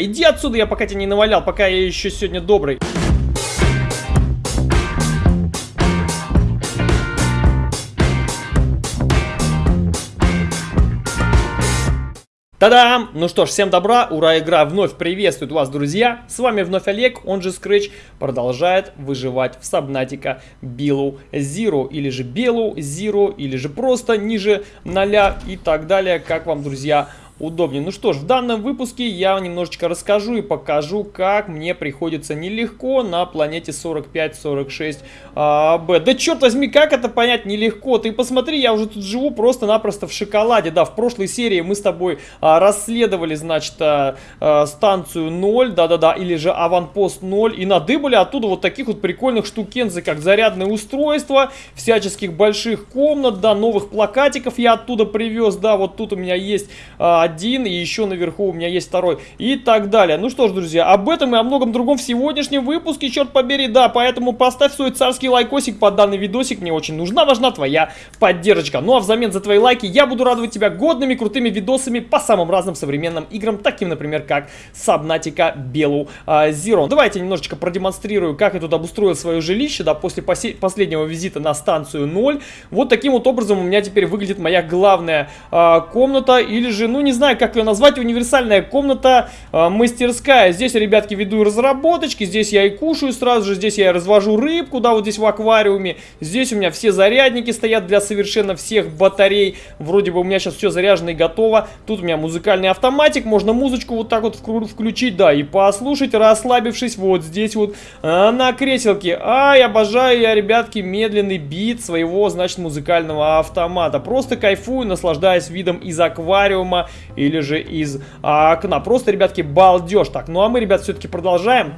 Иди отсюда, я пока тебя не навалял, пока я еще сегодня добрый. Та-дам! Ну что ж, всем добра, ура, игра вновь приветствует вас, друзья! С вами вновь Олег, он же Scratch, продолжает выживать в Сабнатика Below Zero, или же Below Zero, или же просто ниже ноля и так далее, как вам, друзья, удобнее. Ну что ж, в данном выпуске я немножечко расскажу и покажу, как мне приходится нелегко на планете 45-46 а, Б. Да черт возьми, как это понять нелегко? Ты посмотри, я уже тут живу просто-напросто в шоколаде. Да, в прошлой серии мы с тобой а, расследовали, значит, а, а, станцию 0, да-да-да, или же аванпост 0, и надыбали оттуда вот таких вот прикольных штукензы, как зарядное устройство, всяческих больших комнат, да, новых плакатиков я оттуда привез, да, вот тут у меня есть а, один, и еще наверху у меня есть второй, и так далее. Ну что ж, друзья, об этом и о многом другом в сегодняшнем выпуске, черт побери, да, поэтому поставь свой царский лайкосик под данный видосик, мне очень нужна, важна твоя поддержка. Ну а взамен за твои лайки я буду радовать тебя годными, крутыми видосами по самым разным современным играм, таким, например, как Subnautica Белу Zero. Давайте немножечко продемонстрирую, как я тут обустроил свое жилище, да, после последнего визита на станцию 0. Вот таким вот образом у меня теперь выглядит моя главная uh, комната, или же, ну не знаю, как ее назвать, универсальная комната, э, мастерская. Здесь, ребятки, веду разработочки, здесь я и кушаю сразу же, здесь я и развожу рыбку, да, вот здесь в аквариуме. Здесь у меня все зарядники стоят для совершенно всех батарей. Вроде бы у меня сейчас все заряжено и готово. Тут у меня музыкальный автоматик, можно музычку вот так вот включить, да, и послушать, расслабившись вот здесь вот э, на креселке. Ай, обожаю я, ребятки, медленный бит своего, значит, музыкального автомата. Просто кайфую, наслаждаясь видом из аквариума или же из окна. Просто, ребятки, балдеж. Так, ну а мы, ребят, все-таки продолжаем.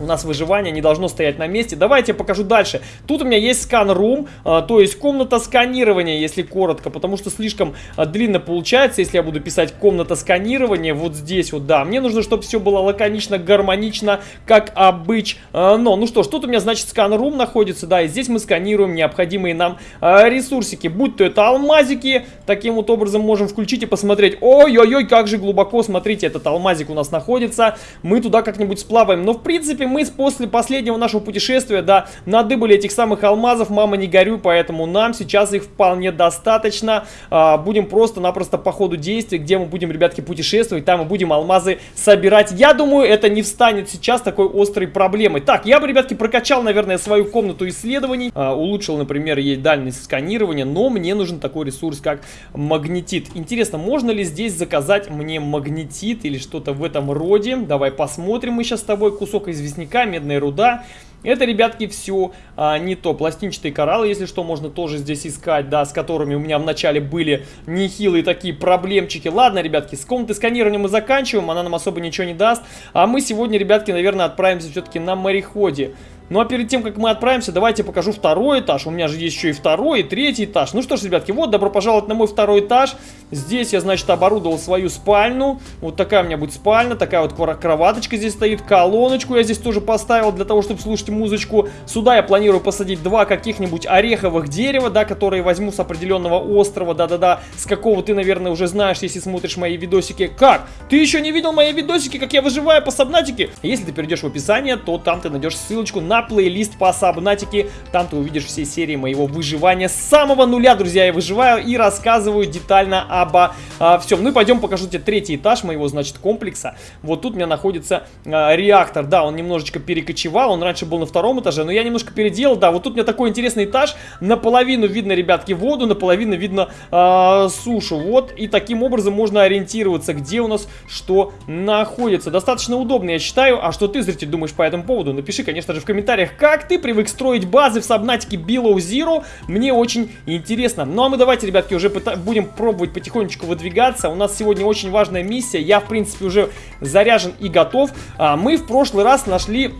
У нас выживание не должно стоять на месте. Давайте я покажу дальше. Тут у меня есть скан-рум, а, то есть комната сканирования, если коротко, потому что слишком а, длинно получается, если я буду писать комната сканирования вот здесь вот, да. Мне нужно, чтобы все было лаконично, гармонично, как обычно. Но, ну что ж, тут у меня, значит, скан-рум находится, да, и здесь мы сканируем необходимые нам а, ресурсики, будь то это алмазики, таким вот образом можем включить и посмотреть. Ой-ой-ой, как же глубоко, смотрите, этот алмазик у нас находится, мы туда как-нибудь сплаваем. Но, в принципе, принципе, мы после последнего нашего путешествия, да, надыбали этих самых алмазов, мама не горю, поэтому нам сейчас их вполне достаточно. А, будем просто-напросто по ходу действия, где мы будем, ребятки, путешествовать, там мы будем алмазы собирать. Я думаю, это не встанет сейчас такой острой проблемой. Так, я бы, ребятки, прокачал, наверное, свою комнату исследований, а, улучшил, например, ей дальность сканирования, но мне нужен такой ресурс, как магнетит. Интересно, можно ли здесь заказать мне магнетит или что-то в этом роде? Давай посмотрим мы сейчас с тобой кусок известия известняка, медная руда. Это, ребятки, все а, не то. Пластинчатые кораллы, если что, можно тоже здесь искать, да, с которыми у меня вначале были нехилые такие проблемчики. Ладно, ребятки, с комнаты сканирования мы заканчиваем, она нам особо ничего не даст. А мы сегодня, ребятки, наверное, отправимся все-таки на мореходе. Ну а перед тем, как мы отправимся, давайте покажу второй этаж. У меня же есть еще и второй, и третий этаж. Ну что ж, ребятки, вот, добро пожаловать на мой второй этаж. Здесь я, значит, оборудовал свою спальню. Вот такая у меня будет спальня, такая вот кроваточка здесь стоит, колоночку я здесь тоже поставил для того, чтобы слушать музычку. Сюда я планирую посадить два каких-нибудь ореховых дерева, да, которые возьму с определенного острова, да-да-да, с какого ты, наверное, уже знаешь, если смотришь мои видосики. Как? Ты еще не видел мои видосики, как я выживаю по сабнатике? Если ты перейдешь в описание, то там ты найдешь ссылочку на плейлист по сабнатике. Там ты увидишь все серии моего выживания с самого нуля, друзья. Я выживаю и рассказываю детально обо а, всем. Ну и пойдем покажу тебе третий этаж моего, значит, комплекса. Вот тут у меня находится а, реактор. Да, он немножечко перекочевал. Он раньше был на втором этаже, но я немножко переделал. Да, вот тут у меня такой интересный этаж. Наполовину видно, ребятки, воду, наполовину видно а, сушу. Вот, и таким образом можно ориентироваться, где у нас что находится. Достаточно удобно, я считаю. А что ты, зритель, думаешь по этому поводу? Напиши, конечно же, в комментариях комментариях, как ты привык строить базы в Сабнатике Below Zero. Мне очень интересно. Ну а мы давайте, ребятки, уже будем пробовать потихонечку выдвигаться. У нас сегодня очень важная миссия. Я, в принципе, уже заряжен и готов. А, мы в прошлый раз нашли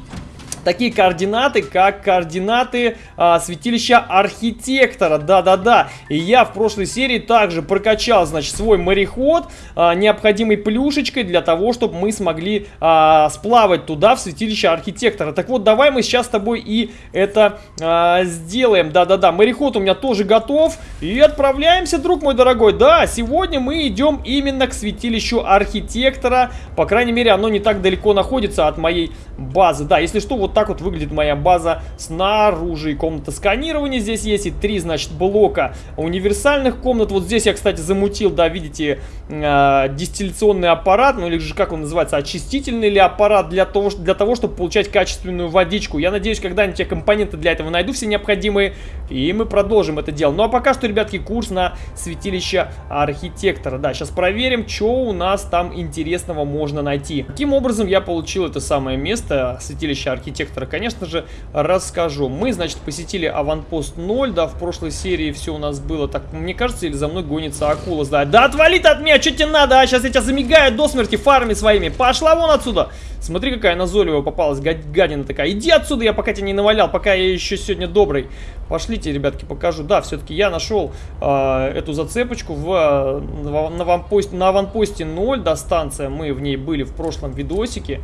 такие координаты, как координаты а, святилища архитектора. Да-да-да. И я в прошлой серии также прокачал, значит, свой мореход а, необходимой плюшечкой для того, чтобы мы смогли а, сплавать туда, в святилище архитектора. Так вот, давай мы сейчас с тобой и это а, сделаем. Да-да-да, мореход у меня тоже готов. И отправляемся, друг мой дорогой. Да, сегодня мы идем именно к святилищу архитектора. По крайней мере, оно не так далеко находится от моей базы. Да, если что, вот так вот выглядит моя база снаружи. И комната сканирования здесь есть. И три, значит, блока универсальных комнат. Вот здесь я, кстати, замутил, да, видите, э, дистилляционный аппарат. Ну или же, как он называется, очистительный или аппарат для того, для того, чтобы получать качественную водичку. Я надеюсь, когда-нибудь я компоненты для этого найду все необходимые. И мы продолжим это дело. Ну а пока что, ребятки, курс на святилище архитектора. Да, сейчас проверим, что у нас там интересного можно найти. Каким образом я получил это самое место, святилище архитектора, конечно же, расскажу. Мы, значит, посетили аванпост 0, да, в прошлой серии все у нас было так, мне кажется, или за мной гонится акула, да. Да отвали ты от меня, что тебе надо, а? Сейчас я тебя замигаю до смерти фарами своими. Пошла вон отсюда. Смотри, какая назойливая попалась, гадина такая. Иди отсюда, я пока тебя не навалял, пока я еще сегодня добрый. Пошлите, ребятки, покажу. Да, все-таки я нашел э, эту зацепочку в, в, на, аванпосте, на аванпосте 0, да, станция. Мы в ней были в прошлом видосике.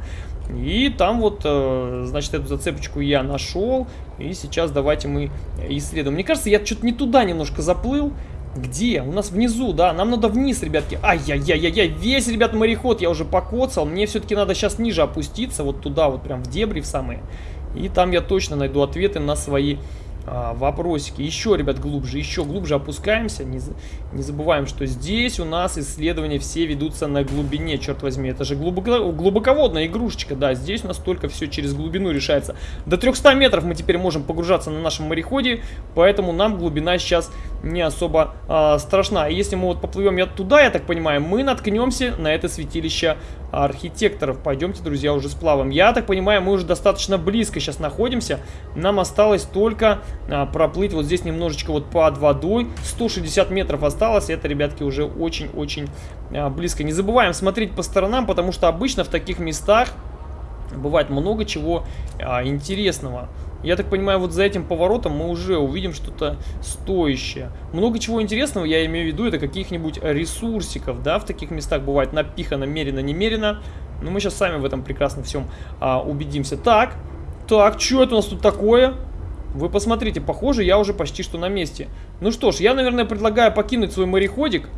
И там вот, э, значит, эту зацепочку я нашел. И сейчас давайте мы исследуем. Мне кажется, я что-то не туда немножко заплыл. Где? У нас внизу, да? Нам надо вниз, ребятки. Ай-яй-яй-яй-яй. Весь, ребят, мореход я уже покоцал. Мне все-таки надо сейчас ниже опуститься. Вот туда, вот прям в дебри в самые. И там я точно найду ответы на свои а, вопросики. Еще, ребят, глубже, еще глубже опускаемся. Не, не забываем, что здесь у нас исследования все ведутся на глубине, черт возьми. Это же глубоко, глубоководная игрушечка, да. Здесь у нас только все через глубину решается. До 300 метров мы теперь можем погружаться на нашем мореходе, поэтому нам глубина сейчас не особо а, страшна. И если мы вот поплывем я туда, я так понимаю, мы наткнемся на это святилище архитекторов. Пойдемте, друзья, уже сплавом. Я так понимаю, мы уже достаточно близко сейчас находимся. Нам осталось только а, проплыть вот здесь немножечко вот под водой. 160 метров осталось. Это, ребятки, уже очень-очень а, близко. Не забываем смотреть по сторонам, потому что обычно в таких местах бывает много чего а, интересного. Я так понимаю, вот за этим поворотом мы уже увидим что-то стоящее. Много чего интересного, я имею в виду, это каких-нибудь ресурсиков, да, в таких местах бывает напихано, мерено, немерено. Но мы сейчас сами в этом прекрасно всем а, убедимся. Так, так, что это у нас тут такое? Вы посмотрите, похоже, я уже почти что на месте. Ну что ж, я, наверное, предлагаю покинуть свой мореходик.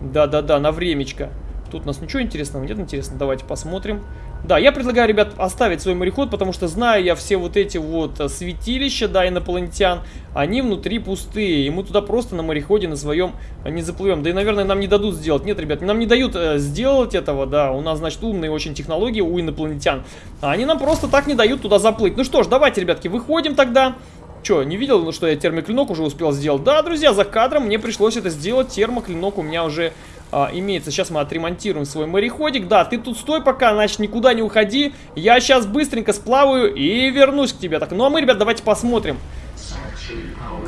Да-да-да, на времечко. Тут у нас ничего интересного нет, интересно, давайте посмотрим. Да, я предлагаю, ребят, оставить свой мореход, потому что знаю я все вот эти вот э, святилища, да, инопланетян, они внутри пустые, и мы туда просто на мореходе на своем э, не заплывем. Да и, наверное, нам не дадут сделать. Нет, ребят, нам не дают э, сделать этого, да, у нас, значит, умные очень технологии у инопланетян. А они нам просто так не дают туда заплыть. Ну что ж, давайте, ребятки, выходим тогда. Че, не видел, ну, что я термоклинок уже успел сделать? Да, друзья, за кадром мне пришлось это сделать. Термоклинок у меня уже а, имеется. Сейчас мы отремонтируем свой мореходик. Да, ты тут стой пока, значит, никуда не уходи. Я сейчас быстренько сплаваю и вернусь к тебе. Так, ну а мы, ребят, давайте посмотрим.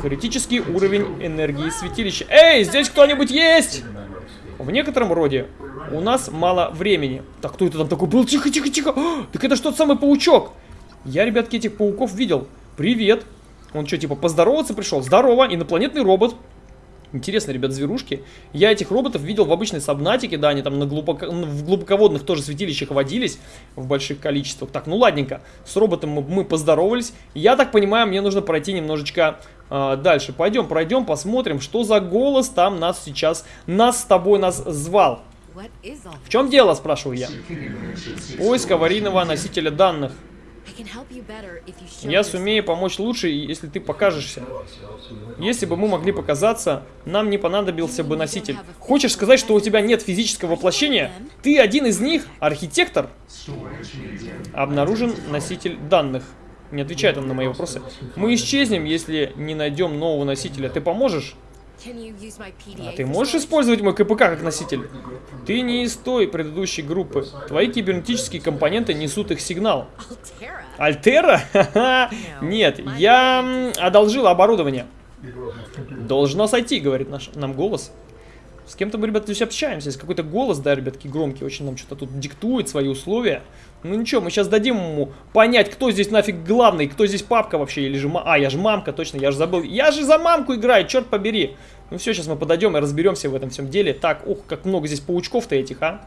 Критический уровень энергии святилища. Эй, здесь кто-нибудь есть? В некотором роде у нас мало времени. Так, кто это там такой был? Тихо, тихо, тихо. О, так это что тот самый паучок. Я, ребятки, этих пауков видел. Привет. Он что, типа, поздороваться пришел? Здорово, инопланетный робот. Интересно, ребят, зверушки. Я этих роботов видел в обычной сабнатике, да, они там на глубоко... в глубоководных тоже святилищах водились в больших количествах. Так, ну ладненько, с роботом мы, мы поздоровались. Я так понимаю, мне нужно пройти немножечко э, дальше. Пойдем, пройдем, посмотрим, что за голос там нас сейчас, нас с тобой нас звал. В чем дело, спрашиваю я. Поиск аварийного носителя данных. Я сумею помочь лучше, если ты покажешься. Если бы мы могли показаться, нам не понадобился бы носитель. Хочешь сказать, что у тебя нет физического воплощения? Ты один из них? Архитектор? Обнаружен носитель данных. Не отвечает он на мои вопросы. Мы исчезнем, если не найдем нового носителя. Ты поможешь? А ты можешь использовать мой КПК как носитель? Ты не из той предыдущей группы. Твои кибернетические компоненты несут их сигнал. Альтера? Нет, я одолжил оборудование. Должно сойти, говорит наш, нам голос. С кем-то мы, ребята, здесь общаемся. Есть какой-то голос, да, ребятки, громкий, очень нам что-то тут диктует свои условия. Ну ничего, мы сейчас дадим ему понять, кто здесь нафиг главный, кто здесь папка вообще, или же... А, я же мамка, точно, я же забыл. Я же за мамку играю, черт побери. Ну все, сейчас мы подойдем и разберемся в этом всем деле. Так, ух, как много здесь паучков-то этих, а.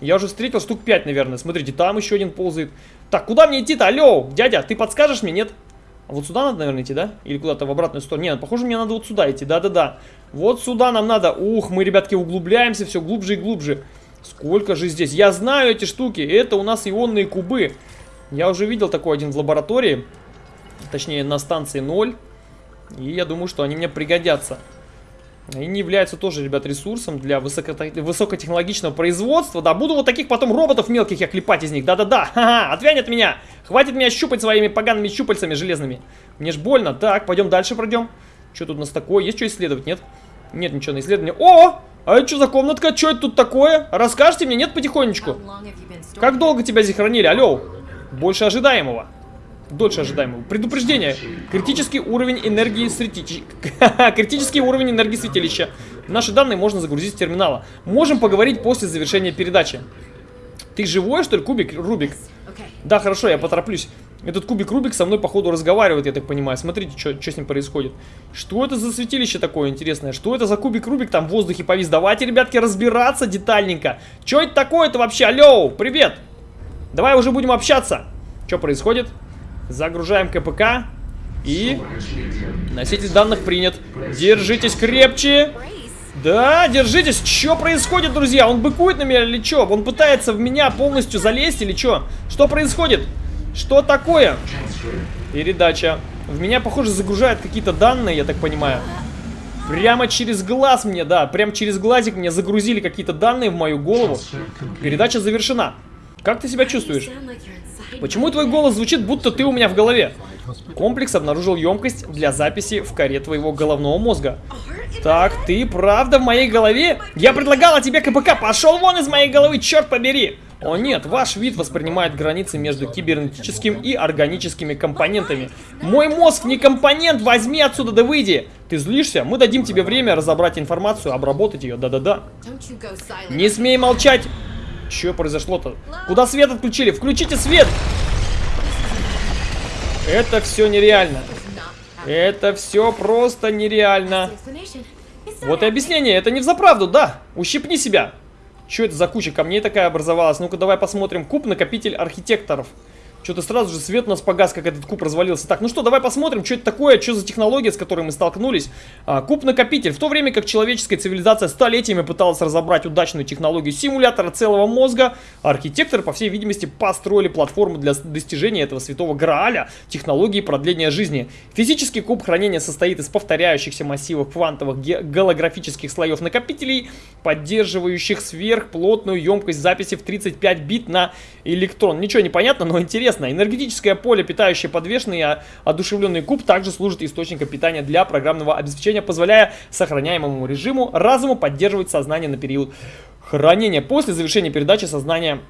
Я уже встретил штук 5, наверное. Смотрите, там еще один ползает. Так, куда мне идти-то? Алло, дядя, ты подскажешь мне, нет? А вот сюда надо, наверное, идти, да? Или куда-то в обратную сторону? Нет, похоже, мне надо вот сюда идти, да-да-да. Вот сюда нам надо. Ух, мы, ребятки, углубляемся все глубже и глубже. Сколько же здесь? Я знаю эти штуки. Это у нас ионные кубы. Я уже видел такой один в лаборатории. Точнее, на станции 0. И я думаю, что они мне пригодятся. Они являются тоже, ребят, ресурсом для высоко высокотехнологичного производства. Да, буду вот таких потом роботов мелких я клепать из них. Да-да-да, ха-ха, отвянь от меня. Хватит меня щупать своими погаными щупальцами железными. Мне ж больно. Так, пойдем дальше пройдем. Что тут у нас такое? Есть что исследовать, нет? Нет ничего на исследование. О! А это что за комнатка? Что это тут такое? Расскажите мне, нет, потихонечку? Как долго тебя здесь хранили? Алло. Больше ожидаемого. Дольше ожидаемого. Предупреждение. Критический уровень энергии святилища. Критический уровень энергии святилища. Наши данные можно загрузить с терминала. Можем поговорить после завершения передачи. Ты живой, что ли, кубик? Рубик? Да, хорошо, я потороплюсь. Этот кубик Рубик со мной, походу, разговаривает, я так понимаю. Смотрите, что с ним происходит. Что это за святилище такое интересное? Что это за кубик Рубик там в воздухе повис? Давайте, ребятки, разбираться детальненько. Что это такое-то вообще? Алло, привет! Давай уже будем общаться. Что происходит? Загружаем КПК. И носитель данных принят. Держитесь крепче. Да, держитесь. Что происходит, друзья? Он быкует на меня или что? Он пытается в меня полностью залезть или что? Что происходит? Что такое? Передача. В меня, похоже, загружают какие-то данные, я так понимаю. Прямо через глаз мне, да, прямо через глазик мне загрузили какие-то данные в мою голову. Передача завершена. Как ты себя чувствуешь? Почему твой голос звучит, будто ты у меня в голове? Комплекс обнаружил емкость для записи в коре твоего головного мозга. Так, ты правда в моей голове? Я предлагала тебе КПК, пошел вон из моей головы, черт побери! О нет, ваш вид воспринимает границы между кибернетическим и органическими компонентами. Мой мозг не компонент, возьми отсюда да выйди. Ты злишься? Мы дадим тебе время разобрать информацию, обработать ее, да-да-да. Не смей молчать. Что произошло-то? Куда свет отключили? Включите свет! Это все нереально. Это все просто нереально. Вот и объяснение. Это не взаправду, да. Ущипни себя. Что это за куча камней такая образовалась? Ну-ка, давай посмотрим. Куб-накопитель архитекторов. Что-то сразу же свет у нас погас, как этот куб развалился. Так, ну что, давай посмотрим, что это такое, что за технология, с которой мы столкнулись. А, Куб-накопитель. В то время как человеческая цивилизация столетиями пыталась разобрать удачную технологию симулятора целого мозга, архитекторы, по всей видимости, построили платформу для достижения этого святого грааля, технологии продления жизни. Физический куб хранения состоит из повторяющихся массивов квантовых голографических слоев накопителей, поддерживающих сверхплотную емкость записи в 35 бит на электрон. Ничего не понятно, но интересно интересно, энергетическое поле, питающее подвешенный и одушевленный куб, также служит источником питания для программного обеспечения, позволяя сохраняемому режиму разуму поддерживать сознание на период хранения. После завершения передачи сознания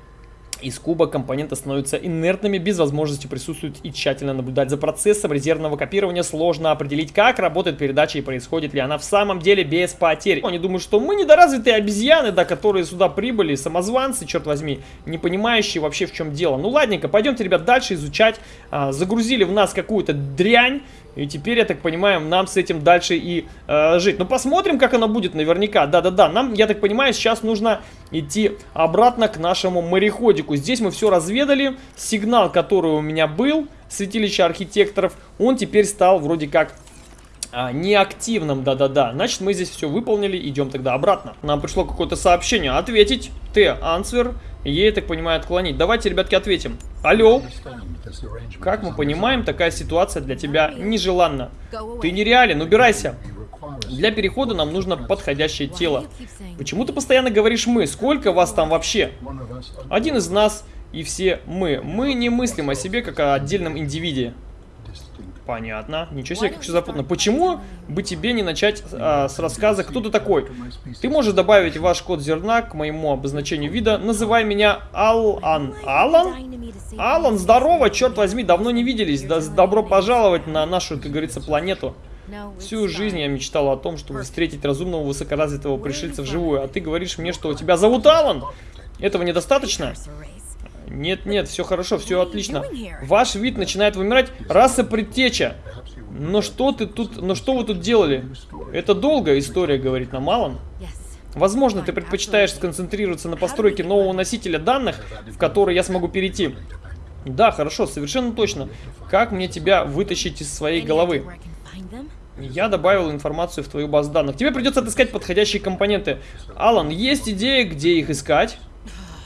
из куба компоненты становятся инертными, без возможности присутствовать и тщательно наблюдать за процессом резервного копирования. Сложно определить, как работает передача и происходит ли она в самом деле без потерь. Они думают, что мы недоразвитые обезьяны, да, которые сюда прибыли, самозванцы, черт возьми, не понимающие вообще в чем дело. Ну ладненько, пойдемте, ребят, дальше изучать. А, загрузили в нас какую-то дрянь. И теперь, я так понимаю, нам с этим дальше и э, жить. Ну, посмотрим, как оно будет наверняка. Да-да-да, нам, я так понимаю, сейчас нужно идти обратно к нашему мореходику. Здесь мы все разведали. Сигнал, который у меня был, святилище архитекторов, он теперь стал вроде как а, неактивным, да-да-да. Значит, мы здесь все выполнили, идем тогда обратно. Нам пришло какое-то сообщение. Ответить. Т. Ансвер. Ей, так понимаю, отклонить. Давайте, ребятки, ответим. Алло. Как мы понимаем, такая ситуация для тебя нежеланна. Ты нереален, убирайся. Для перехода нам нужно подходящее тело. Почему ты постоянно говоришь «мы»? Сколько вас там вообще? Один из нас и все мы. Мы не мыслим о себе как о отдельном индивиде. Понятно. Ничего себе, как все запутано. Почему бы тебе не начать а, с рассказа, кто ты такой? Ты можешь добавить ваш код зерна к моему обозначению вида. Называй меня Алан. Алан? Алан, здорово, черт возьми, давно не виделись. Да, добро пожаловать на нашу, как говорится, планету. Всю жизнь я мечтала о том, чтобы встретить разумного высокоразвитого пришельца вживую, а ты говоришь мне, что тебя зовут Алан? Этого недостаточно? Нет, нет, все хорошо, все отлично. Ваш вид начинает вымирать. Раса предтеча. Но что ты тут, но что вы тут делали? Это долгая история, говорит нам Алан. Возможно, ты предпочитаешь сконцентрироваться на постройке нового носителя данных, в который я смогу перейти. Да, хорошо, совершенно точно. Как мне тебя вытащить из своей головы? Я добавил информацию в твою базу данных. Тебе придется отыскать подходящие компоненты. Алан, есть идея, где их искать?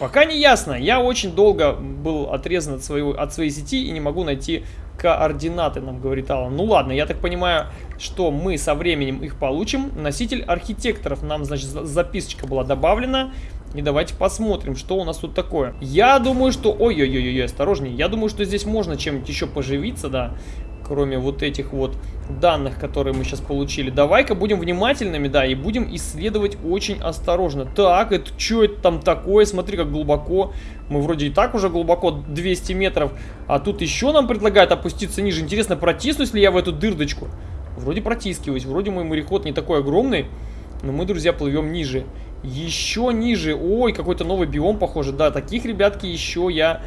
Пока не ясно. Я очень долго был отрезан от, своего, от своей сети и не могу найти координаты, нам говорит Алан. Ну ладно, я так понимаю, что мы со временем их получим. Носитель архитекторов. Нам, значит, записочка была добавлена. И давайте посмотрим, что у нас тут такое. Я думаю, что... Ой-ой-ой, осторожнее. Я думаю, что здесь можно чем-нибудь еще поживиться, да кроме вот этих вот данных, которые мы сейчас получили. Давай-ка будем внимательными, да, и будем исследовать очень осторожно. Так, это что это там такое? Смотри, как глубоко. Мы вроде и так уже глубоко 200 метров, а тут еще нам предлагают опуститься ниже. Интересно, протиснусь ли я в эту дырдочку? Вроде протискиваюсь, вроде мой мореход не такой огромный, но мы, друзья, плывем ниже. Еще ниже. Ой, какой-то новый биом, похоже. Да, таких, ребятки, еще я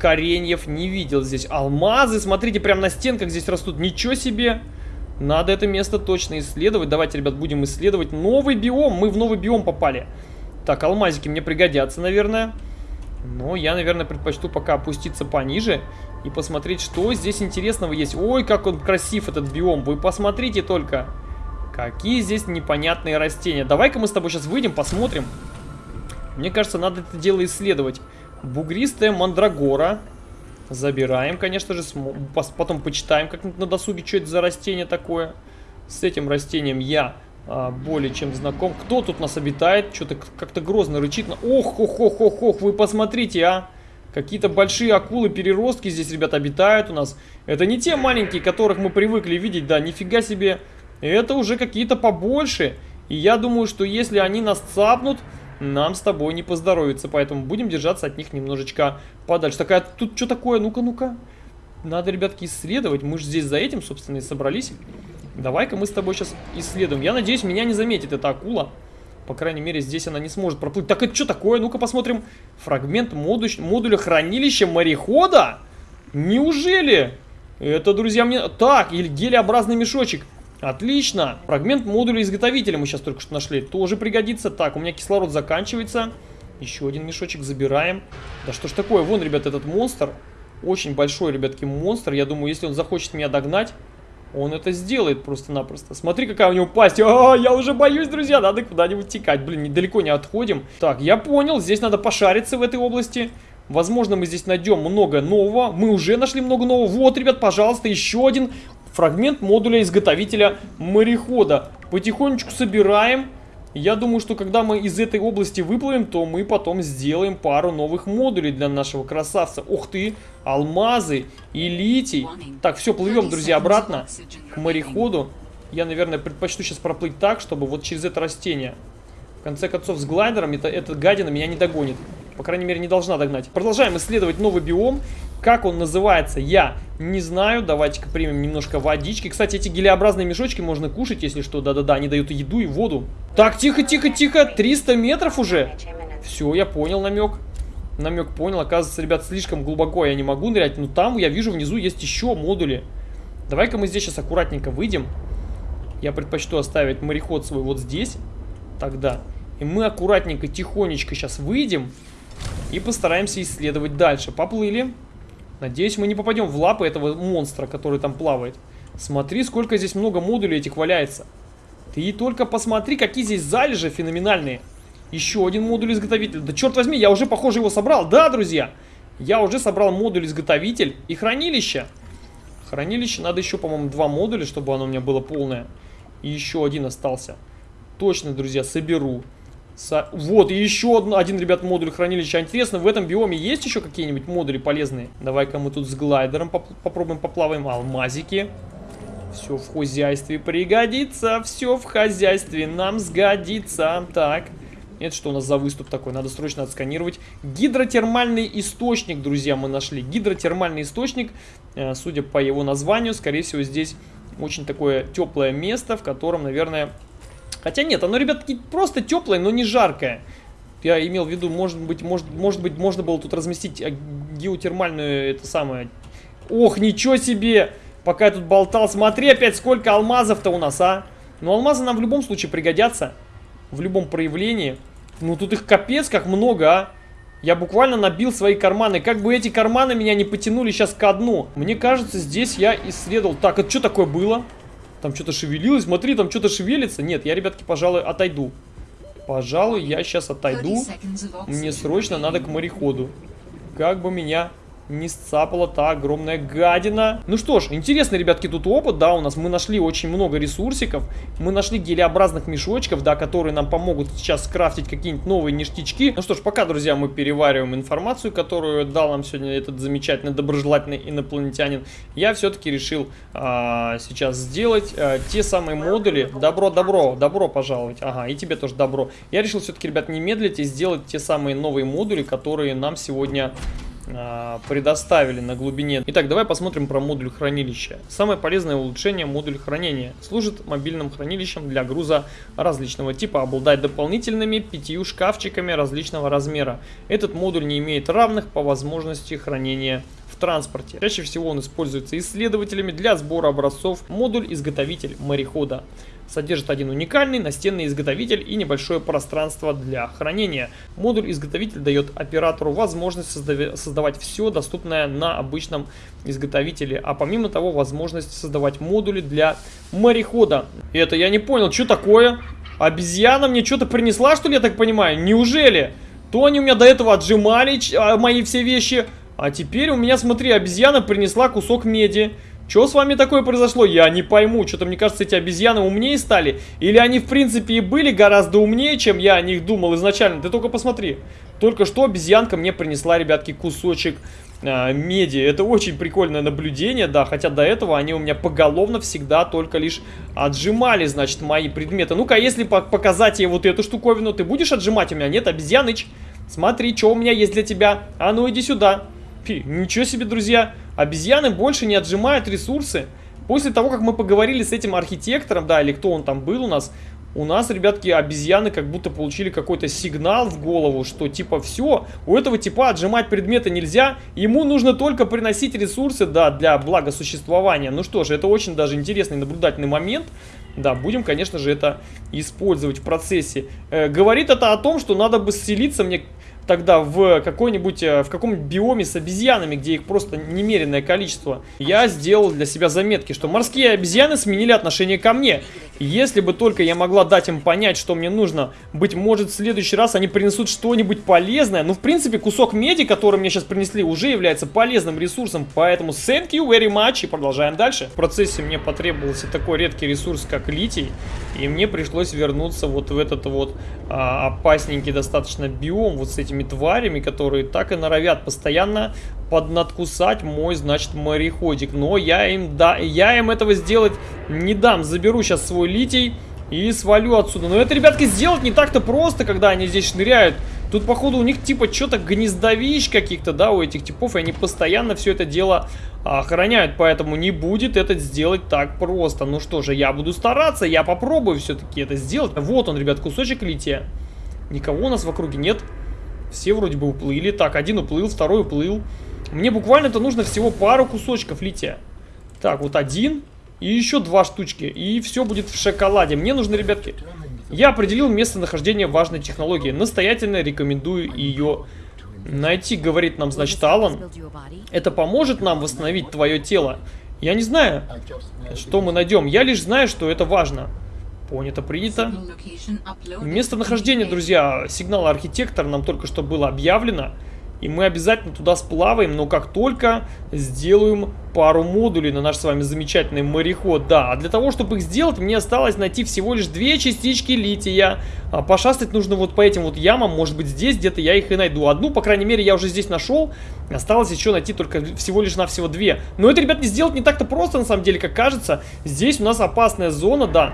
кореньев не видел здесь. Алмазы, смотрите, прям на стенках здесь растут. Ничего себе! Надо это место точно исследовать. Давайте, ребят, будем исследовать новый биом. Мы в новый биом попали. Так, алмазики мне пригодятся, наверное. Но я, наверное, предпочту пока опуститься пониже и посмотреть, что здесь интересного есть. Ой, как он красив, этот биом. Вы посмотрите только. Какие здесь непонятные растения. Давай-ка мы с тобой сейчас выйдем, посмотрим. Мне кажется, надо это дело исследовать. Бугристая мандрагора. Забираем, конечно же. Потом почитаем как на досуге, что это за растение такое. С этим растением я а, более чем знаком. Кто тут нас обитает? Что-то как-то грозно рычит. Ох, ох, ох, ох, ох, вы посмотрите, а. Какие-то большие акулы-переростки здесь, ребята, обитают у нас. Это не те маленькие, которых мы привыкли видеть, да, нифига себе. Это уже какие-то побольше. И я думаю, что если они нас цапнут, нам с тобой не поздоровится. Поэтому будем держаться от них немножечко подальше. Такая, тут что такое? Ну-ка, ну-ка. Надо, ребятки, исследовать. Мы же здесь за этим, собственно, и собрались. Давай-ка мы с тобой сейчас исследуем. Я надеюсь, меня не заметит эта акула. По крайней мере, здесь она не сможет проплыть. Так это что такое? Ну-ка посмотрим. Фрагмент модуль, модуля хранилища морехода? Неужели? Это, друзья, мне... Так, или гелеобразный мешочек. Отлично. Фрагмент модуля изготовителя мы сейчас только что нашли. Тоже пригодится. Так, у меня кислород заканчивается. Еще один мешочек забираем. Да что ж такое? Вон, ребят, этот монстр. Очень большой, ребятки, монстр. Я думаю, если он захочет меня догнать, он это сделает просто-напросто. Смотри, какая у него пасть. А, я уже боюсь, друзья. Надо куда-нибудь текать. Блин, недалеко не отходим. Так, я понял. Здесь надо пошариться в этой области. Возможно, мы здесь найдем много нового. Мы уже нашли много нового. Вот, ребят, пожалуйста, еще один фрагмент модуля изготовителя морехода. Потихонечку собираем. Я думаю, что когда мы из этой области выплывем, то мы потом сделаем пару новых модулей для нашего красавца. Ух ты, алмазы и литий. Так, все, плывем, друзья, обратно к мореходу. Я, наверное, предпочту сейчас проплыть так, чтобы вот через это растение. В конце концов, с глайдером это, эта гадина меня не догонит. По крайней мере, не должна догнать. Продолжаем исследовать новый биом. Как он называется, я не знаю. Давайте-ка примем немножко водички. Кстати, эти гелеобразные мешочки можно кушать, если что. Да-да-да, они дают еду и воду. Так, тихо-тихо-тихо. 300 метров уже. Все, я понял намек. Намек понял. Оказывается, ребят, слишком глубоко я не могу нырять. Но там, я вижу, внизу есть еще модули. Давай-ка мы здесь сейчас аккуратненько выйдем. Я предпочту оставить мореход свой вот здесь. Тогда. И мы аккуратненько, тихонечко сейчас выйдем. И постараемся исследовать дальше. Поплыли. Надеюсь, мы не попадем в лапы этого монстра, который там плавает. Смотри, сколько здесь много модулей этих валяется. Ты только посмотри, какие здесь залежи феноменальные. Еще один модуль изготовитель. Да черт возьми, я уже, похоже, его собрал. Да, друзья, я уже собрал модуль изготовитель и хранилище. Хранилище надо еще, по-моему, два модуля, чтобы оно у меня было полное. И еще один остался. Точно, друзья, соберу. Со... Вот, и еще один, один, ребят, модуль хранилища. Интересно, в этом биоме есть еще какие-нибудь модули полезные? Давай-ка мы тут с глайдером поп попробуем поплаваем. Алмазики. Все в хозяйстве пригодится. Все в хозяйстве нам сгодится. Так. Это что у нас за выступ такой? Надо срочно отсканировать. Гидротермальный источник, друзья, мы нашли. Гидротермальный источник. Э, судя по его названию, скорее всего, здесь Очень такое теплое место, в котором, наверное... Хотя нет, оно, ребятки, просто теплое, но не жаркое. Я имел в виду, может быть, может, может быть, можно было тут разместить э, геотермальную, это самое... Ох, ничего себе! Пока я тут болтал, смотри опять, сколько алмазов-то у нас, а! Ну, алмазы нам в любом случае пригодятся. В любом проявлении. Ну, тут их капец как много, а! Я буквально набил свои карманы. Как бы эти карманы меня не потянули сейчас ко дну. Мне кажется, здесь я исследовал... Так, это что такое было? Там что-то шевелилось. Смотри, там что-то шевелится. Нет, я, ребятки, пожалуй, отойду. Пожалуй, я сейчас отойду. Мне срочно надо к мореходу. Как бы меня не сцапала та огромная гадина. Ну что ж, интересный, ребятки, тут опыт, да, у нас мы нашли очень много ресурсиков. Мы нашли гелеобразных мешочков, да, которые нам помогут сейчас скрафтить какие-нибудь новые ништячки. Ну что ж, пока, друзья, мы перевариваем информацию, которую дал нам сегодня этот замечательный, доброжелательный инопланетянин, я все-таки решил а, сейчас сделать а, те самые модули. Добро, добро, добро пожаловать. Ага, и тебе тоже добро. Я решил все-таки, ребят, не медлить и сделать те самые новые модули, которые нам сегодня предоставили на глубине. Итак, давай посмотрим про модуль хранилища. Самое полезное улучшение модуль хранения. Служит мобильным хранилищем для груза различного типа. Обладает дополнительными пятью шкафчиками различного размера. Этот модуль не имеет равных по возможности хранения в транспорте. Чаще всего он используется исследователями для сбора образцов. Модуль-изготовитель морехода содержит один уникальный настенный изготовитель и небольшое пространство для хранения. Модуль-изготовитель дает оператору возможность создавать все доступное на обычном изготовителе, а помимо того возможность создавать модули для морехода. Это я не понял, что такое? Обезьяна мне что-то принесла, что ли, я так понимаю? Неужели? То они у меня до этого отжимали а, мои все вещи, а теперь у меня, смотри, обезьяна принесла кусок меди. Что с вами такое произошло? Я не пойму. Что-то мне кажется, эти обезьяны умнее стали. Или они, в принципе, и были гораздо умнее, чем я о них думал изначально. Ты только посмотри. Только что обезьянка мне принесла, ребятки, кусочек э, меди. Это очень прикольное наблюдение, да. Хотя до этого они у меня поголовно всегда только лишь отжимали, значит, мои предметы. Ну-ка, если показать ей вот эту штуковину, ты будешь отжимать у меня? Нет, обезьяныч. Смотри, что у меня есть для тебя. А ну, иди сюда. Фи, ничего себе, друзья. Обезьяны больше не отжимают ресурсы. После того, как мы поговорили с этим архитектором, да, или кто он там был у нас, у нас, ребятки, обезьяны как будто получили какой-то сигнал в голову, что типа все, у этого типа отжимать предметы нельзя, ему нужно только приносить ресурсы, да, для благосуществования. Ну что же, это очень даже интересный наблюдательный момент. Да, будем, конечно же, это использовать в процессе. Э, говорит это о том, что надо бы селиться мне тогда в какой-нибудь, э, в каком-нибудь биоме с обезьянами, где их просто немеренное количество, я сделал для себя заметки, что морские обезьяны сменили отношение ко мне. Если бы только я могла дать им понять, что мне нужно, быть может в следующий раз они принесут что-нибудь полезное. Ну, в принципе, кусок меди, который мне сейчас принесли, уже является полезным ресурсом, поэтому thank you very much и продолжаем дальше. В процессе мне потребовался такой редкий ресурс, как литий, и мне пришлось вернуться вот в этот вот а, опасненький достаточно биом, вот с этими тварями, которые так и норовят постоянно поднадкусать мой, значит, мореходик. Но я им, да, я им этого сделать не дам. Заберу сейчас свой литий и свалю отсюда. Но это, ребятки, сделать не так-то просто, когда они здесь шныряют. Тут, походу, у них типа что-то гнездовищ каких-то, да, у этих типов, и они постоянно все это дело охраняют, поэтому не будет это сделать так просто. Ну что же, я буду стараться, я попробую все-таки это сделать. Вот он, ребят, кусочек лития. Никого у нас в округе нет. Все вроде бы уплыли. Так, один уплыл, второй уплыл. Мне буквально-то нужно всего пару кусочков лития. Так, вот один и еще два штучки. И все будет в шоколаде. Мне нужны, ребятки... Я определил местонахождение важной технологии. Настоятельно рекомендую ее найти, говорит нам, значит, Алан. Это поможет нам восстановить твое тело. Я не знаю, что мы найдем. Я лишь знаю, что это важно. Понято, принято. Местонахождение, друзья, сигнала архитектора нам только что было объявлено. И мы обязательно туда сплаваем, но как только сделаем пару модулей на наш с вами замечательный мореход. Да, а для того, чтобы их сделать, мне осталось найти всего лишь две частички лития. А пошастать нужно вот по этим вот ямам, может быть здесь где-то я их и найду. Одну, по крайней мере, я уже здесь нашел. Осталось еще найти только всего лишь навсего две. Но это, ребят, не сделать не так-то просто, на самом деле, как кажется. Здесь у нас опасная зона, да.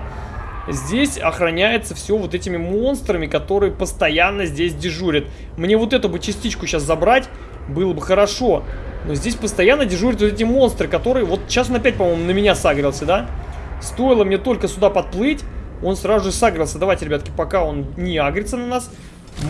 Здесь охраняется все вот этими монстрами, которые постоянно здесь дежурят. Мне вот эту бы частичку сейчас забрать было бы хорошо. Но здесь постоянно дежурят вот эти монстры, которые... Вот сейчас он опять, по-моему, на меня сагрился, да? Стоило мне только сюда подплыть, он сразу же сагрился. Давайте, ребятки, пока он не агрится на нас,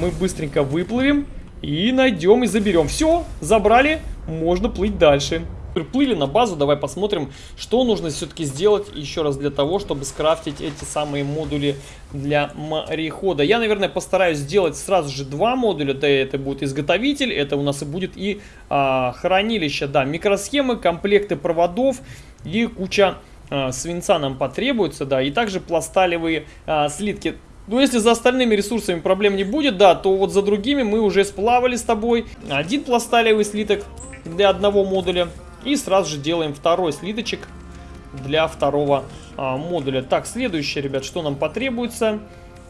мы быстренько выплывем и найдем и заберем. Все, забрали, можно плыть дальше. Приплыли на базу, давай посмотрим, что нужно все-таки сделать еще раз для того, чтобы скрафтить эти самые модули для морехода. Я, наверное, постараюсь сделать сразу же два модуля, да, это будет изготовитель, это у нас и будет и а, хранилище, да, микросхемы, комплекты проводов и куча а, свинца нам потребуется, да, и также пласталевые а, слитки. Ну, если за остальными ресурсами проблем не будет, да, то вот за другими мы уже сплавали с тобой. Один пласталевый слиток для одного модуля. И сразу же делаем второй слиточек для второго а, модуля. Так, следующее, ребят, что нам потребуется?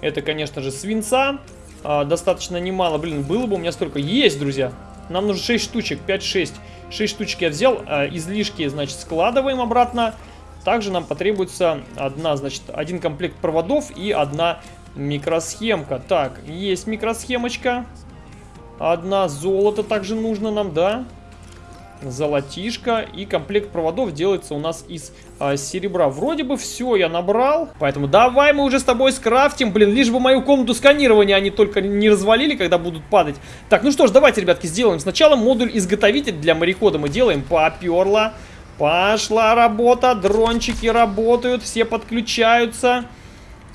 Это, конечно же, свинца. А, достаточно немало. Блин, было бы у меня столько. Есть, друзья. Нам нужно 6 штучек, 5-6. 6 штучек я взял. А, излишки, значит, складываем обратно. Также нам потребуется одна, значит, один комплект проводов и одна микросхемка. Так, есть микросхемочка. Одна золото также нужно нам, да? Золотишко. И комплект проводов делается у нас из а, серебра. Вроде бы все я набрал. Поэтому давай мы уже с тобой скрафтим. Блин, лишь бы мою комнату сканирования они только не развалили, когда будут падать. Так, ну что ж, давайте, ребятки, сделаем. Сначала модуль изготовитель для морехода мы делаем. Поперло. Пошла работа. Дрончики работают. Все подключаются.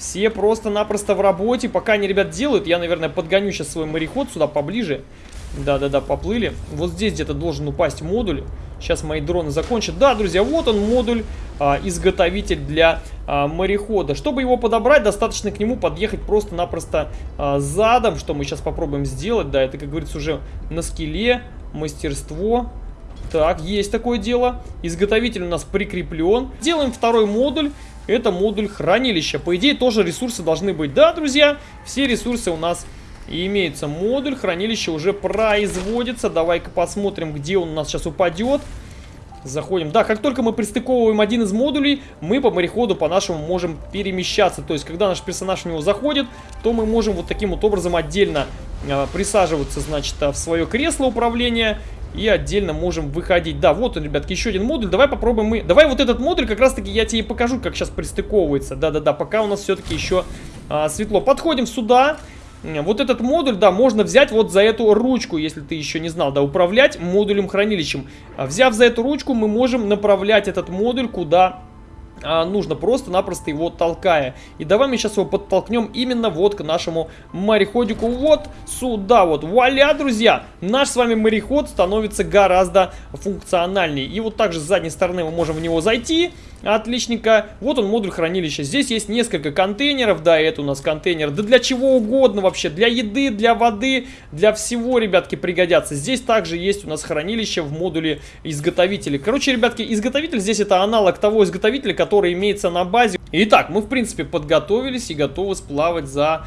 Все просто-напросто в работе. Пока они, ребят, делают, я, наверное, подгоню сейчас свой мореход сюда поближе. Да-да-да, поплыли. Вот здесь где-то должен упасть модуль. Сейчас мои дроны закончат. Да, друзья, вот он модуль, а, изготовитель для а, морехода. Чтобы его подобрать, достаточно к нему подъехать просто-напросто а, задом, что мы сейчас попробуем сделать. Да, это, как говорится, уже на скеле, мастерство. Так, есть такое дело. Изготовитель у нас прикреплен. Делаем второй модуль. Это модуль хранилища. По идее, тоже ресурсы должны быть. Да, друзья, все ресурсы у нас и имеется модуль, хранилище уже производится. Давай-ка посмотрим, где он у нас сейчас упадет. Заходим. Да, как только мы пристыковываем один из модулей, мы по мореходу по-нашему можем перемещаться. То есть, когда наш персонаж в него заходит, то мы можем вот таким вот образом отдельно э, присаживаться, значит, в свое кресло управления и отдельно можем выходить. Да, вот он, ребятки, еще один модуль. Давай попробуем мы... Давай вот этот модуль как раз-таки я тебе покажу, как сейчас пристыковывается. Да-да-да, пока у нас все-таки еще а, светло. Подходим сюда. Вот этот модуль, да, можно взять вот за эту ручку, если ты еще не знал, да, управлять модулем хранилищем. А взяв за эту ручку, мы можем направлять этот модуль куда а, нужно, просто-напросто его толкая. И давай мы сейчас его подтолкнем именно вот к нашему мореходику, вот сюда вот. Вуаля, друзья! Наш с вами мореход становится гораздо функциональнее. И вот также с задней стороны мы можем в него зайти Отличненько. Вот он, модуль хранилища. Здесь есть несколько контейнеров. Да, это у нас контейнер. Да для чего угодно вообще. Для еды, для воды, для всего, ребятки, пригодятся. Здесь также есть у нас хранилище в модуле изготовителя. Короче, ребятки, изготовитель здесь это аналог того изготовителя, который имеется на базе. Итак, мы, в принципе, подготовились и готовы сплавать за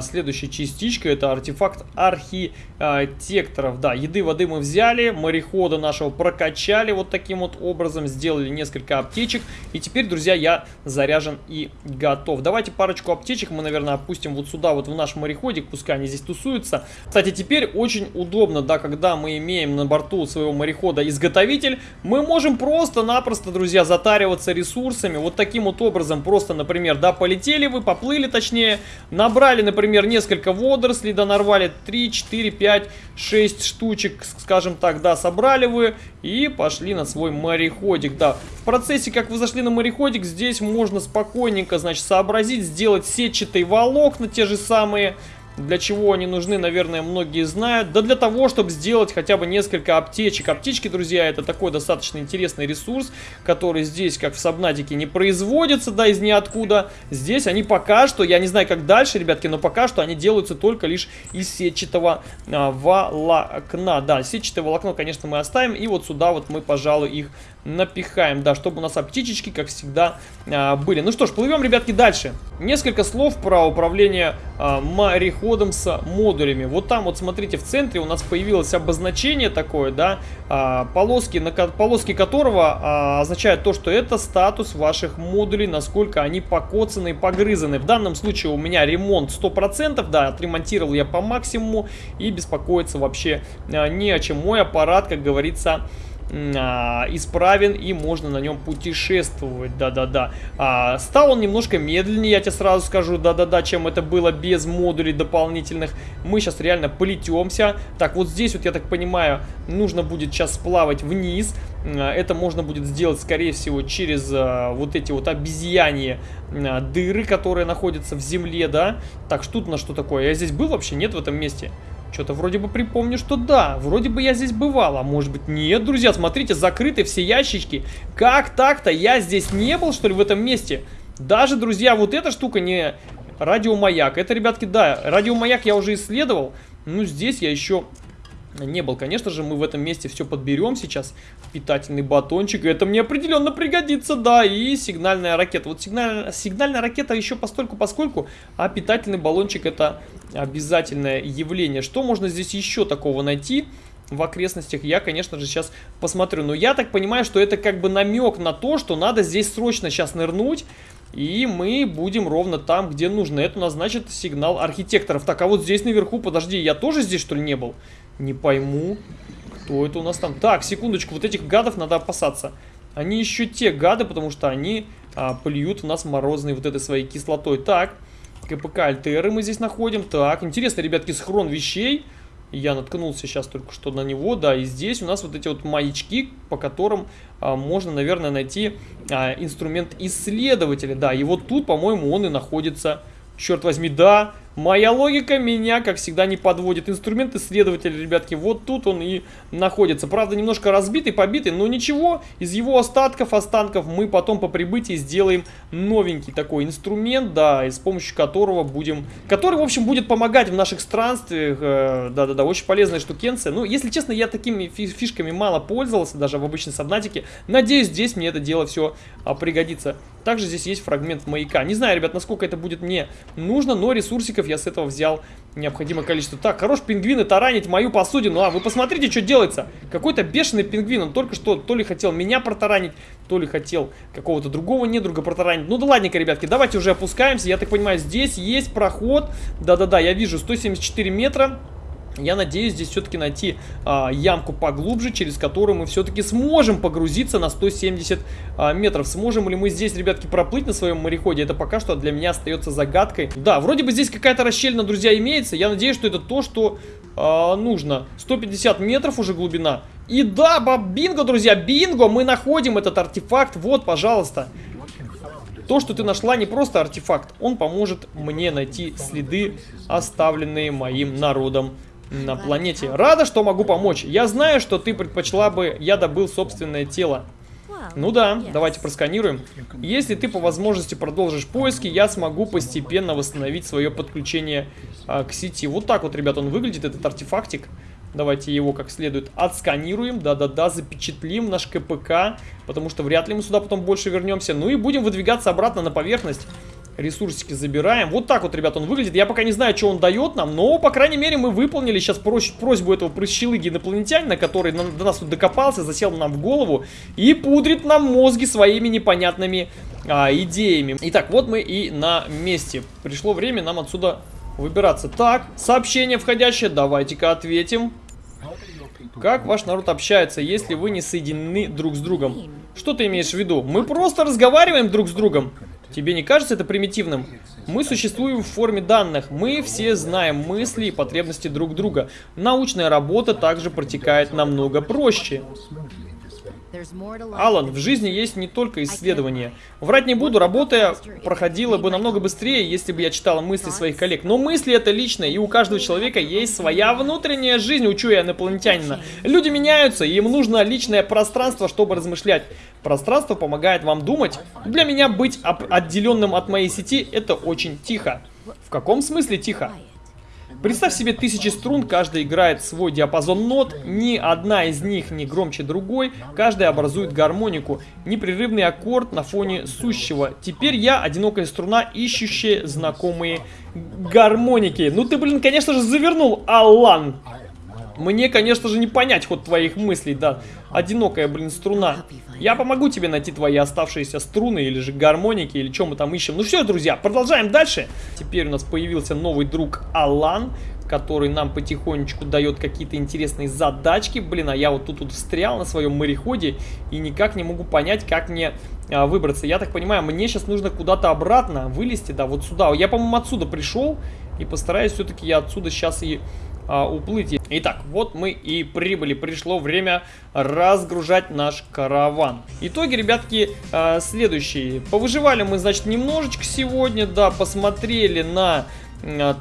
следующая частичка это артефакт архитекторов. Да, еды, воды мы взяли, морехода нашего прокачали вот таким вот образом, сделали несколько аптечек. И теперь, друзья, я заряжен и готов. Давайте парочку аптечек мы, наверное, опустим вот сюда, вот в наш мореходик, пускай они здесь тусуются. Кстати, теперь очень удобно, да, когда мы имеем на борту своего морехода изготовитель, мы можем просто-напросто, друзья, затариваться ресурсами. Вот таким вот образом, просто, например, да, полетели вы, поплыли точнее, набрали например, несколько водорослей, да, нарвали 3, 4, 5, 6 штучек, скажем так, да, собрали вы и пошли на свой мореходик, да. В процессе, как вы зашли на мореходик, здесь можно спокойненько, значит, сообразить, сделать сетчатые волокна, те же самые, для чего они нужны, наверное, многие знают. Да для того, чтобы сделать хотя бы несколько аптечек. Аптечки, друзья, это такой достаточно интересный ресурс, который здесь, как в Сабнатике, не производится, да, из ниоткуда. Здесь они пока что, я не знаю, как дальше, ребятки, но пока что они делаются только лишь из сетчатого а, волокна. Да, сетчатое волокно, конечно, мы оставим. И вот сюда вот мы, пожалуй, их напихаем, да, чтобы у нас аптечечки, как всегда, а, были. Ну что ж, плывем, ребятки, дальше. Несколько слов про управление а, мореходом с модулями. Вот там, вот смотрите, в центре у нас появилось обозначение такое, да, а, полоски, на, полоски которого означают то, что это статус ваших модулей, насколько они покоцаны и погрызаны. В данном случае у меня ремонт 100%, да, отремонтировал я по максимуму и беспокоиться вообще не о чем. Мой аппарат, как говорится, исправен и можно на нем путешествовать, да-да-да. А, стал он немножко медленнее, я тебе сразу скажу, да-да-да, чем это было без модулей дополнительных. Мы сейчас реально полетемся. Так, вот здесь вот, я так понимаю, нужно будет сейчас сплавать вниз. А, это можно будет сделать, скорее всего, через а, вот эти вот обезьяньи а, дыры, которые находятся в земле, да. Так, что тут на что такое? Я здесь был вообще? Нет в этом месте? Что-то вроде бы припомню, что да, вроде бы я здесь бывал, а может быть нет, друзья, смотрите, закрыты все ящички. Как так-то? Я здесь не был, что ли, в этом месте? Даже, друзья, вот эта штука не радиомаяк. Это, ребятки, да, радиомаяк я уже исследовал. Ну, здесь я еще не был. Конечно же, мы в этом месте все подберем сейчас. Питательный батончик. Это мне определенно пригодится, да. И сигнальная ракета. Вот сигналь... сигнальная ракета еще постольку поскольку, а питательный баллончик это обязательное явление. Что можно здесь еще такого найти? в окрестностях, я, конечно же, сейчас посмотрю. Но я так понимаю, что это как бы намек на то, что надо здесь срочно сейчас нырнуть, и мы будем ровно там, где нужно. Это у нас, значит, сигнал архитекторов. Так, а вот здесь наверху, подожди, я тоже здесь, что ли, не был? Не пойму. Кто это у нас там? Так, секундочку, вот этих гадов надо опасаться. Они еще те гады, потому что они а, плюют в нас морозной вот этой своей кислотой. Так, КПК Альтеры мы здесь находим. Так, интересно, ребятки, схрон вещей. Я наткнулся сейчас только что на него, да, и здесь у нас вот эти вот маячки, по которым а, можно, наверное, найти а, инструмент исследователя, да, и вот тут, по-моему, он и находится. Черт возьми, да, Моя логика меня, как всегда, не подводит. Инструмент исследователя, ребятки, вот тут он и находится. Правда, немножко разбитый, побитый, но ничего. Из его остатков, останков мы потом по прибытии сделаем новенький такой инструмент, да, и с помощью которого будем... Который, в общем, будет помогать в наших странствиях. Э, да-да-да, очень полезная штукенция. Ну, если честно, я такими фишками мало пользовался, даже в обычной сабнатике. Надеюсь, здесь мне это дело все а, пригодится. Также здесь есть фрагмент маяка. Не знаю, ребят, насколько это будет мне нужно, но ресурсиков я с этого взял необходимое количество. Так, хорош пингвины таранить мою посудину. А, вы посмотрите, что делается. Какой-то бешеный пингвин. Он только что то ли хотел меня протаранить, то ли хотел какого-то другого недруга протаранить. Ну да ладненько, ребятки, давайте уже опускаемся. Я так понимаю, здесь есть проход. Да-да-да, я вижу 174 метра. Я надеюсь здесь все-таки найти а, ямку поглубже, через которую мы все-таки сможем погрузиться на 170 а, метров. Сможем ли мы здесь, ребятки, проплыть на своем мореходе? Это пока что для меня остается загадкой. Да, вроде бы здесь какая-то расщелина, друзья, имеется. Я надеюсь, что это то, что а, нужно. 150 метров уже глубина. И да, бинго, друзья, бинго, мы находим этот артефакт. Вот, пожалуйста. То, что ты нашла, не просто артефакт. Он поможет мне найти следы, оставленные моим народом на планете. Рада, что могу помочь. Я знаю, что ты предпочла бы, я добыл собственное тело. Ну да, давайте просканируем. Если ты по возможности продолжишь поиски, я смогу постепенно восстановить свое подключение а, к сети. Вот так вот, ребят, он выглядит, этот артефактик. Давайте его как следует отсканируем, да-да-да, запечатлим наш КПК, потому что вряд ли мы сюда потом больше вернемся. Ну и будем выдвигаться обратно на поверхность. Ресурсики забираем. Вот так вот, ребят, он выглядит. Я пока не знаю, что он дает нам, но, по крайней мере, мы выполнили сейчас просьбу этого прыщелыги инопланетянина, который до нас тут докопался, засел нам в голову и пудрит нам мозги своими непонятными а, идеями. Итак, вот мы и на месте. Пришло время нам отсюда выбираться. Так, сообщение входящее, давайте-ка ответим. Как ваш народ общается, если вы не соединены друг с другом? Что ты имеешь в виду? Мы просто разговариваем друг с другом. Тебе не кажется это примитивным? Мы существуем в форме данных. Мы все знаем мысли и потребности друг друга. Научная работа также протекает намного проще. Алан, в жизни есть не только исследования. Врать не буду, работая проходила бы намного быстрее, если бы я читала мысли своих коллег. Но мысли это личное, и у каждого человека есть своя внутренняя жизнь, учу я инопланетянина. Люди меняются, и им нужно личное пространство, чтобы размышлять. Пространство помогает вам думать. Для меня быть отделенным от моей сети это очень тихо. В каком смысле тихо? Представь себе тысячи струн, каждая играет свой диапазон нот, ни одна из них не громче другой, каждая образует гармонику, непрерывный аккорд на фоне сущего. Теперь я одинокая струна, ищущая знакомые гармоники. Ну ты, блин, конечно же, завернул, Алан. Мне, конечно же, не понять ход твоих мыслей, да. Одинокая, блин, струна. Я помогу тебе найти твои оставшиеся струны или же гармоники, или что мы там ищем. Ну все, друзья, продолжаем дальше. Теперь у нас появился новый друг Алан, который нам потихонечку дает какие-то интересные задачки. Блин, а я вот тут вот встрял на своем мореходе и никак не могу понять, как мне а, выбраться. Я так понимаю, мне сейчас нужно куда-то обратно вылезти, да, вот сюда. Я, по-моему, отсюда пришел и постараюсь все-таки я отсюда сейчас и а, уплыть. Итак, вот мы и прибыли. Пришло время разгружать наш караван. Итоги, ребятки, а, следующие. Повыживали мы, значит, немножечко сегодня, да, посмотрели на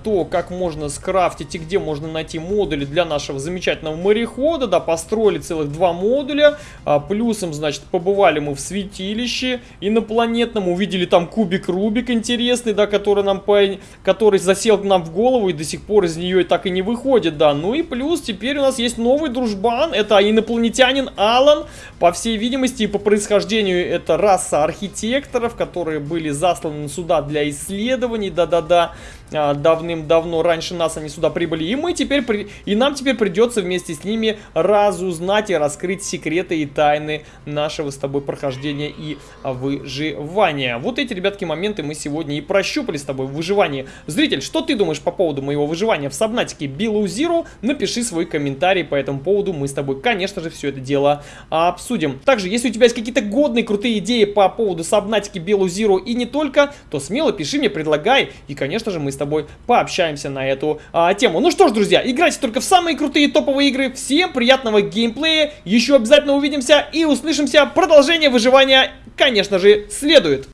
то, как можно скрафтить и где можно найти модули для нашего замечательного морехода, да, построили целых два модуля, а, плюсом, значит, побывали мы в святилище инопланетном, увидели там кубик Рубик интересный, да, который нам, по... который засел к нам в голову и до сих пор из нее так и не выходит, да, ну и плюс теперь у нас есть новый дружбан, это инопланетянин Алан, по всей видимости и по происхождению это раса архитекторов, которые были засланы сюда для исследований, да-да-да, а, давным-давно, раньше нас они сюда прибыли, и мы теперь, при... и нам теперь придется вместе с ними разузнать и раскрыть секреты и тайны нашего с тобой прохождения и выживания. Вот эти, ребятки, моменты мы сегодня и прощупали с тобой в выживании. Зритель, что ты думаешь по поводу моего выживания в Сабнатике Below Zero? Напиши свой комментарий по этому поводу, мы с тобой, конечно же, все это дело обсудим. Также, если у тебя есть какие-то годные, крутые идеи по поводу Сабнатики Below Zero и не только, то смело пиши мне, предлагай, и, конечно же, мы с тобой пообщаемся на эту а, тему. Ну что ж, друзья, играйте только в самые крутые топовые игры. Всем приятного геймплея. Еще обязательно увидимся и услышимся. Продолжение выживания, конечно же, следует.